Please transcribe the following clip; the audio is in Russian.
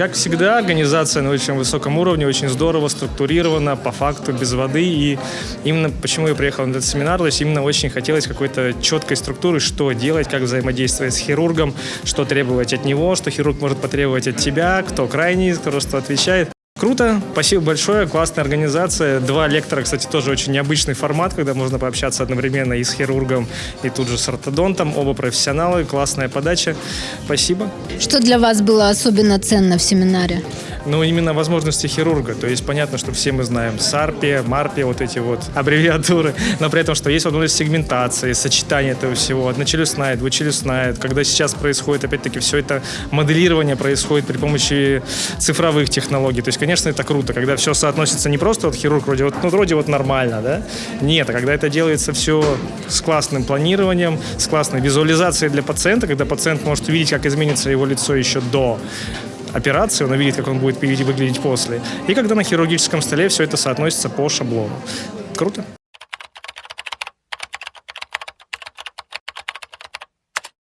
Как всегда, организация на очень высоком уровне, очень здорово, структурирована, по факту, без воды. И именно почему я приехал на этот семинар, то есть именно очень хотелось какой-то четкой структуры, что делать, как взаимодействовать с хирургом, что требовать от него, что хирург может потребовать от тебя, кто крайний, кто что отвечает. Круто, спасибо большое, классная организация. Два лектора, кстати, тоже очень необычный формат, когда можно пообщаться одновременно и с хирургом, и тут же с ортодонтом. Оба профессионалы, классная подача. Спасибо. Что для вас было особенно ценно в семинаре? Ну, именно возможности хирурга. То есть понятно, что все мы знаем САРПИ, МАРПИ, вот эти вот аббревиатуры, но при этом, что есть возможность сегментации, сочетания этого всего, одночелюстная, двучелюстная. Когда сейчас происходит, опять-таки, все это моделирование происходит при помощи цифровых технологий. То есть, конечно, это круто, когда все соотносится не просто вот хирург вроде вот, ну, вроде вот нормально, да? Нет, а когда это делается все с классным планированием, с классной визуализацией для пациента, когда пациент может увидеть, как изменится его лицо еще до операции, он увидит, как он будет выглядеть после. И когда на хирургическом столе все это соотносится по шаблону. Круто.